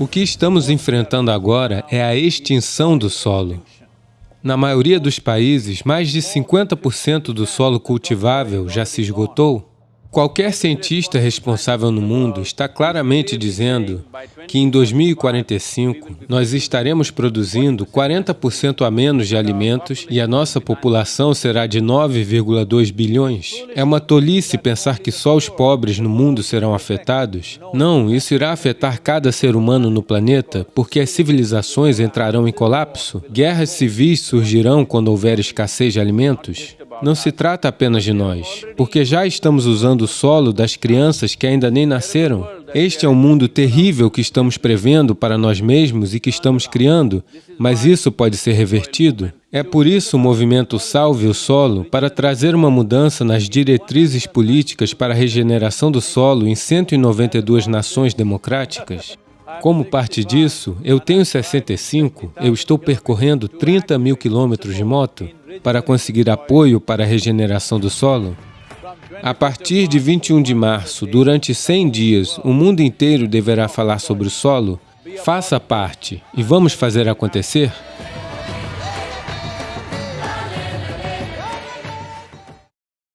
O que estamos enfrentando agora é a extinção do solo. Na maioria dos países, mais de 50% do solo cultivável já se esgotou. Qualquer cientista responsável no mundo está claramente dizendo que em 2045 nós estaremos produzindo 40% a menos de alimentos e a nossa população será de 9,2 bilhões. É uma tolice pensar que só os pobres no mundo serão afetados? Não, isso irá afetar cada ser humano no planeta, porque as civilizações entrarão em colapso, guerras civis surgirão quando houver escassez de alimentos, não se trata apenas de nós, porque já estamos usando o solo das crianças que ainda nem nasceram. Este é um mundo terrível que estamos prevendo para nós mesmos e que estamos criando, mas isso pode ser revertido. É por isso o movimento Salve o Solo, para trazer uma mudança nas diretrizes políticas para a regeneração do solo em 192 nações democráticas. Como parte disso, eu tenho 65, eu estou percorrendo 30 mil quilômetros de moto para conseguir apoio para a regeneração do solo. A partir de 21 de março, durante 100 dias, o mundo inteiro deverá falar sobre o solo. Faça parte e vamos fazer acontecer?